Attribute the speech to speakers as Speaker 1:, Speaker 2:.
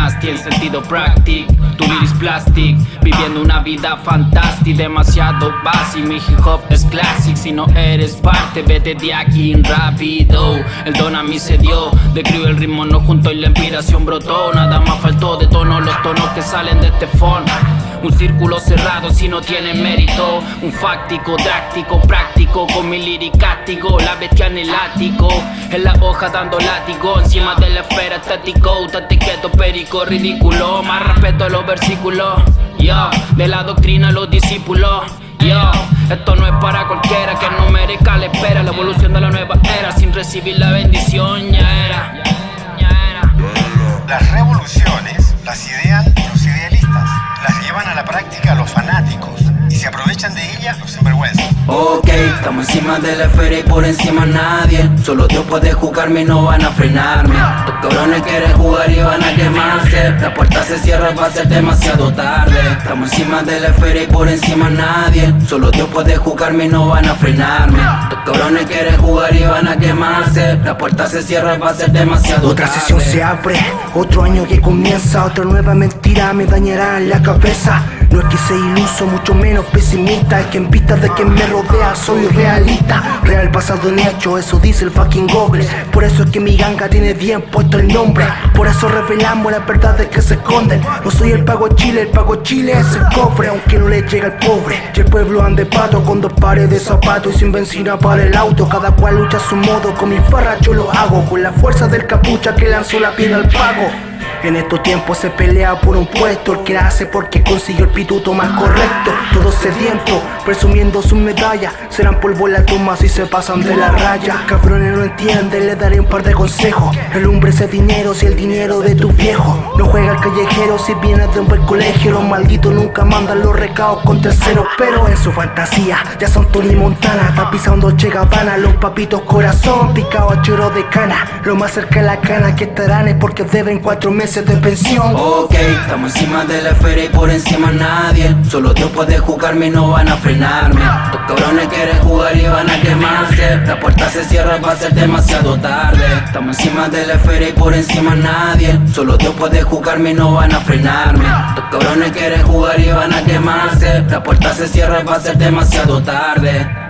Speaker 1: nasty en sentido práctico. Tu iris plastic, viviendo una vida fantástica Demasiado básico, mi hip hop es classic Si no eres parte, vete de aquí rápido. El don a mí se dio, de el ritmo no junto y la inspiración brotó. Nada más faltó de tono los tonos que salen de este phone un círculo cerrado si no tiene mérito. Un fáctico, dráctico, práctico Con mi liricático, la bestia en el ático. En la hoja dando látigo Encima de la esfera estático. Tate quieto, perico, ridículo. Más respeto a los versículos. Yo, de la doctrina los discípulos. Yo, esto no es para cualquiera que no merezca la espera. La evolución de la nueva era sin recibir la bendición ya era.
Speaker 2: Las revoluciones las idean de ellas los sinvergüenzas.
Speaker 3: Ok, estamos encima de la esfera y por encima nadie. Solo Dios puede jugarme y no van a frenarme. Los cabrones quieren jugar y van a quemarse. La puerta se cierra, va a ser demasiado tarde. Estamos encima de la esfera y por encima nadie. Solo Dios puede jugarme y no van a frenarme. Los cabrones quieren jugar y van a quemarse. La puerta se cierra, va a ser demasiado
Speaker 4: Otra
Speaker 3: tarde.
Speaker 4: sesión se abre, otro año que comienza Otra nueva mentira me dañará en la cabeza no es que sea iluso, mucho menos pesimista. Es que en vista de quien me rodea soy realista. Real pasado en hecho, eso dice el fucking Google. Por eso es que mi ganga tiene bien puesto el nombre. Por eso revelamos las verdades que se esconden. No soy el pago Chile, el pago Chile es el cofre Aunque no le llega al pobre. Y el pueblo ande pato con dos pares de zapatos Y sin benzina para el auto. Cada cual lucha a su modo, con mi farra yo lo hago. Con la fuerza del capucha que lanzó la piedra al pago en estos tiempos se pelea por un puesto. El que hace porque consiguió el pituto más correcto. Todos sedientos, presumiendo sus medallas Serán polvo la tumba si se pasan de la raya. Cabrones no entienden, les daré un par de consejos. El hombre es dinero si el dinero de tu viejo. No juega al callejero si vienes de un buen colegio. Los malditos nunca mandan los recados con terceros Pero en su fantasía ya son Tony Montana. Está pisando Che Gabbana, los papitos corazón Picado a choro de cana. Lo más cerca de la cana que estarán es porque deben cuatro meses de pensión.
Speaker 3: Ok, estamos encima de la esfera y por encima nadie. Solo Dios puede jugarme y no van a frenarme Los cabrones quieren jugar y van a quemarse. La puerta se cierra, va a ser demasiado tarde. Estamos encima de la esfera y por encima nadie. Solo Dios puede jugarme y no van a frenarme. Los cabrones quieren jugar y van a quemarse. La puerta se cierra, va a ser demasiado tarde